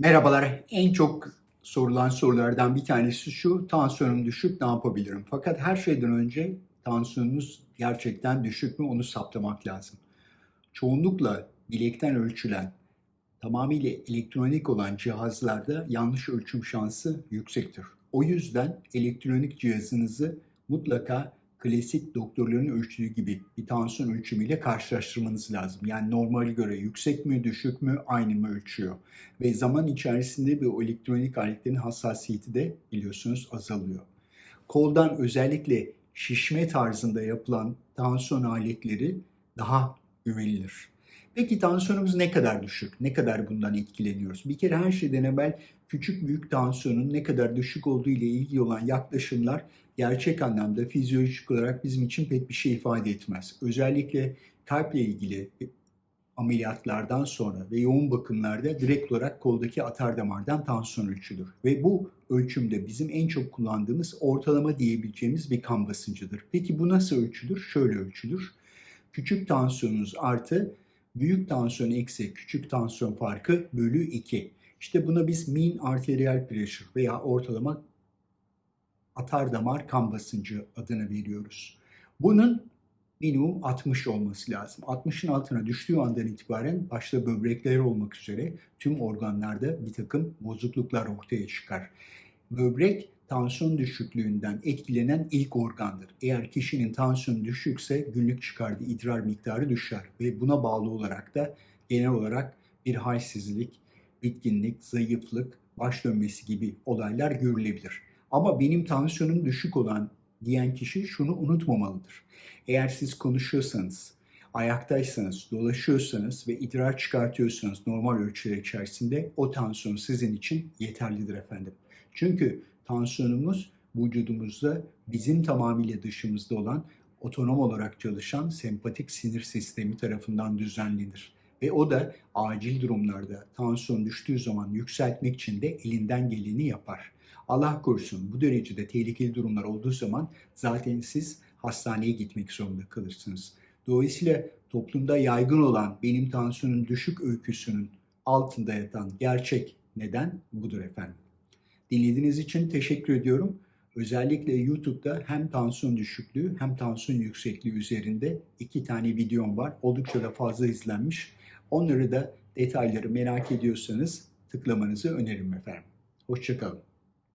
Merhabalar. En çok sorulan sorulardan bir tanesi şu. Tansiyonum düşük ne yapabilirim? Fakat her şeyden önce tansiyonunuz gerçekten düşük mü onu saptamak lazım. Çoğunlukla bilekten ölçülen, tamamıyla elektronik olan cihazlarda yanlış ölçüm şansı yüksektir. O yüzden elektronik cihazınızı mutlaka klasik doktorların ölçtüğü gibi bir tansiyon ölçümüyle karşılaştırmanız lazım. Yani normale göre yüksek mi, düşük mü, aynı mı ölçüyor. Ve zaman içerisinde bu elektronik aletlerin hassasiyeti de biliyorsunuz azalıyor. Koldan özellikle şişme tarzında yapılan tansiyon aletleri daha güvenilir. Peki tansiyonumuz ne kadar düşük? Ne kadar bundan etkileniyoruz? Bir kere her şeyden evvel küçük büyük tansiyonun ne kadar düşük olduğu ile ilgili olan yaklaşımlar gerçek anlamda fizyolojik olarak bizim için pek bir şey ifade etmez. Özellikle kalple ilgili ameliyatlardan sonra ve yoğun bakımlarda direkt olarak koldaki atar damardan tansiyon ölçülür. Ve bu ölçümde bizim en çok kullandığımız ortalama diyebileceğimiz bir kan basıncıdır. Peki bu nasıl ölçülür? Şöyle ölçülür. Küçük tansiyonunuz artı büyük tansiyon eksi küçük tansiyon farkı bölü 2. İşte buna biz mean arterial pressure veya ortalama atar damar kan basıncı adını veriyoruz. Bunun minimum 60 olması lazım. 60'ın altına düştüğü andan itibaren başta böbrekler olmak üzere tüm organlarda bir takım bozukluklar ortaya çıkar. Böbrek tansiyon düşüklüğünden etkilenen ilk organdır. Eğer kişinin tansiyonu düşükse günlük çıkardığı idrar miktarı düşer ve buna bağlı olarak da genel olarak bir halsizlik, bitkinlik, zayıflık, baş dönmesi gibi olaylar görülebilir. Ama benim tansiyonum düşük olan diyen kişi şunu unutmamalıdır. Eğer siz konuşuyorsanız, ayaktaysanız, dolaşıyorsanız ve idrar çıkartıyorsanız normal ölçüler içerisinde o tansiyon sizin için yeterlidir efendim. Çünkü tansiyonumuz vücudumuzda bizim tamamıyla dışımızda olan otonom olarak çalışan sempatik sinir sistemi tarafından düzenlenir. Ve o da acil durumlarda tansiyon düştüğü zaman yükseltmek için de elinden geleni yapar. Allah korusun bu derecede tehlikeli durumlar olduğu zaman zaten siz hastaneye gitmek zorunda kalırsınız. Dolayısıyla toplumda yaygın olan benim tansiyonum düşük öyküsünün altında yatan gerçek neden budur efendim. Dinlediğiniz için teşekkür ediyorum. Özellikle YouTube'da hem tansiyon düşüklüğü hem tansiyon yüksekliği üzerinde iki tane videom var. Oldukça da fazla izlenmiş. Onları da detayları merak ediyorsanız tıklamanızı öneririm efendim. Hoşçakalın.